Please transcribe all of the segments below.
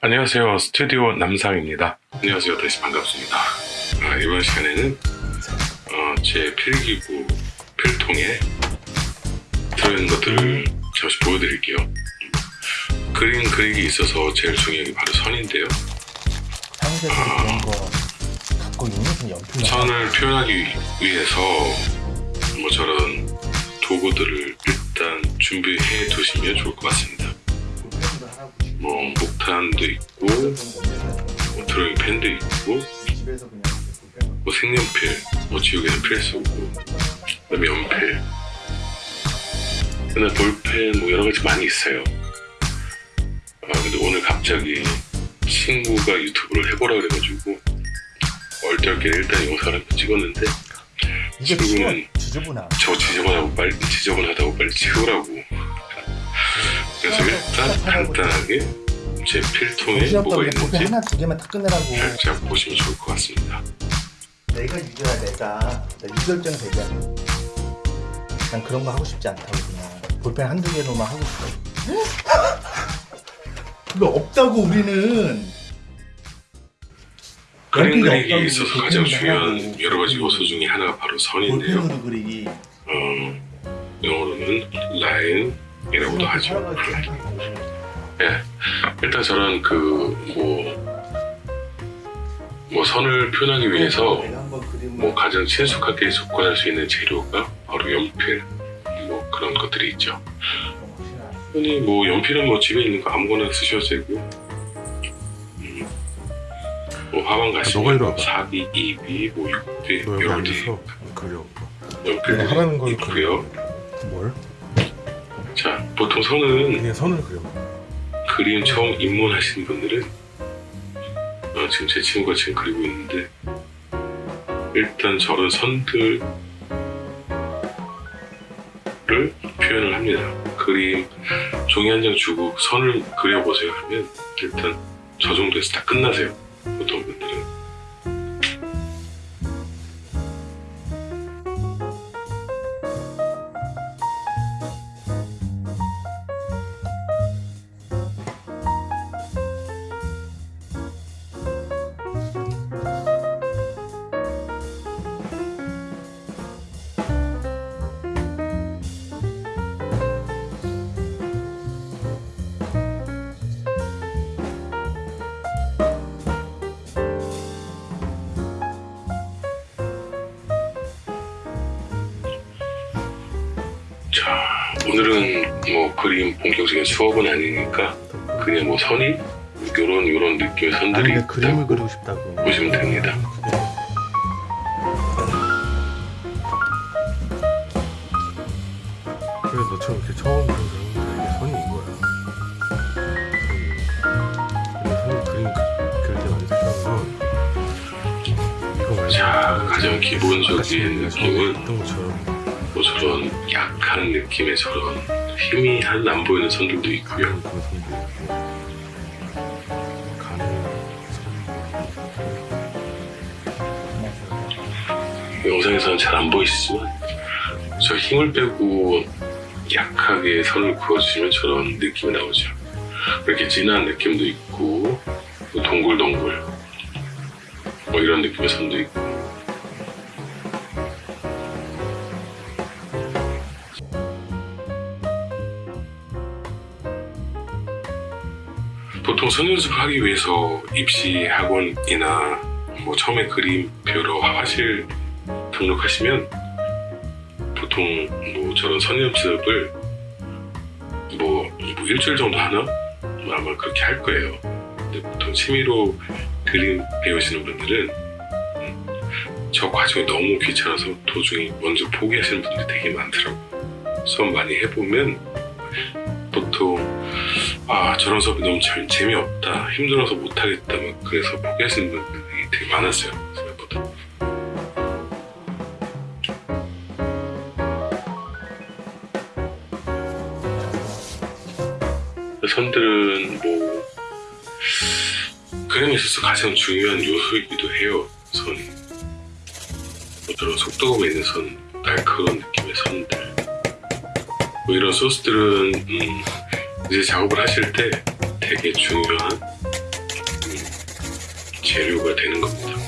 안녕하세요. 스튜디오 남상입니다. 안녕하세요. 다시 반갑습니다. 아, 이번 시간에는 어, 제 필기구 필통에 들어있는 것들을 잠시 보여드릴게요. 그림 그리기 있어서 제일 중요한 게 바로 선인데요. 연필 선을 표현하기 위해서 뭐 저런 도구들을 일단 준비해 두시면 좋을 것 같습니다. 뭐 목탄도 있고 뭐 드로잉 펜도 있고 뭐 색연필, 뭐 지우개는 필수고 그다음에 연필. 그다음에 볼펜 뭐 여러 가지 많이 있어요. 아 근데 오늘 갑자기 친구가 유튜브를 해보라 그래가지고 얼떨결에 일단 영상을 찍었는데 이게 지금은 치워 지저분하. 저 지저분하고 빨리 지저분하다고 빨리 치우라고. 그래서 일단 간단하게 제 필통에 뭐가 볼펜 있는지 하나 두 개만 딱 끝내라고. 살짝 보시면 좋을 것 같습니다. 내가 이겨야 내가. 나 유결정 되게 난 그런 거 하고 싶지 않다고 그냥. 볼펜 한두 개로만 하고 싶어. 그거 없다고 우리는. 그림 그리기에 있어서 가장 중요한. 여러 가지 요소 중에 하나가 바로 선인데요. 어, 영어로는 라인이라고도 하죠. 예, 일단 저는 그뭐 뭐 선을 표현하기 위해서 뭐 가장 친숙하게 접근할 수 있는 재료가 바로 연필 뭐 그런 것들이 있죠. 흔히 뭐 연필은 뭐 집에 있는 거 아무거나 쓰셔도 되고 음, 뭐 화방 가시면. 사비, 이비, 뭐 육비 연필들이 내가 하라는 걸 있고요. 뭘? 자, 보통 선은 그냥 선을 그려 그림 처음 입문하시는 분들은 어, 지금 제 친구가 지금 그리고 있는데 일단 저런 선들을 표현을 합니다. 그림 종이 한 장 주고 선을 그려보세요 하면 일단 저 정도에서 다 끝나세요. 보통 자, 오늘은 뭐 그림 본격적인 수업은 아니니까 그냥 뭐 선이 요런 요런 느낌의 선들이 내 그림을 그리고 싶다고. 보시면 됩니다. 그래서 너처럼 이렇게 처음 그린 사람들에게 선이 이거야. 선이 근데 선 그림 그- 그릴 때 많이 필요한 건 이거 말고 자, 가장 기본적인 느낌은 것처럼 뭐 저런 약한 느낌의 저런 힘이 한안 보이는 선들도 있고요. 선 영상에서는 잘 안 보이시지만 저 힘을 빼고 약하게 선을 그어주시면 저런 느낌이 나오죠. 이렇게 진한 느낌도 있고 뭐 동글동글 뭐 이런 느낌의 선도 있고 보통 선 연습을 하기 위해서 입시 학원이나 뭐 처음에 그림 배우러 화실 등록하시면 보통 뭐 저런 선 연습을 뭐, 뭐 일주일 정도 하나? 뭐 아마 그렇게 할 거예요. 근데 보통 취미로 그림 배우시는 분들은 음, 저 과정이 너무 귀찮아서 도중에 먼저 포기하시는 분들이 되게 많더라고요. 수업 많이 해보면 보통 아 저런 수업이 너무 잘 재미없다 힘들어서 못하겠다 막 그래서 포기하시는 분들이 되게 많았어요 생각보다. 선들은 뭐 그림에 있어서 가장 중요한 요소이기도 해요 선이. 뭐 저런 속도감 있는 선 날카로운 느낌의 선들. 뭐 이런 소스들은 음, 이제 작업을 하실 때 되게 중요한 재료가 되는 겁니다.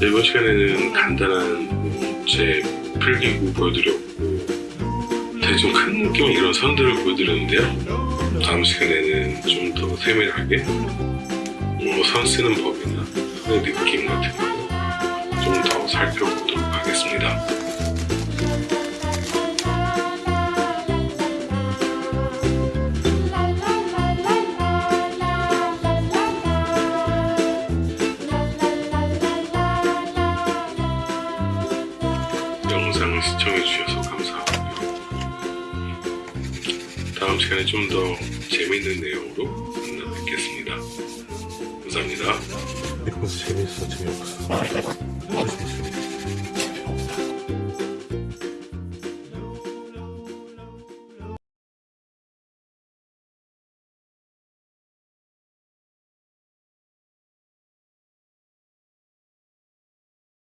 이번 시간에는 간단한 제 필기구 보여드렸고 대충 큰 느낌의 이런 선들을 보여드렸는데요. 다음 시간에는 좀 더 세밀하게 뭐선 쓰는 법이나 선의 느낌 같은 거 좀 더 살펴보도록 하겠습니다. 다음 시간에 좀 더 재밌는 내용으로 만나 뵙겠습니다. 감사합니다. 이러면서 재밌어 재미없어.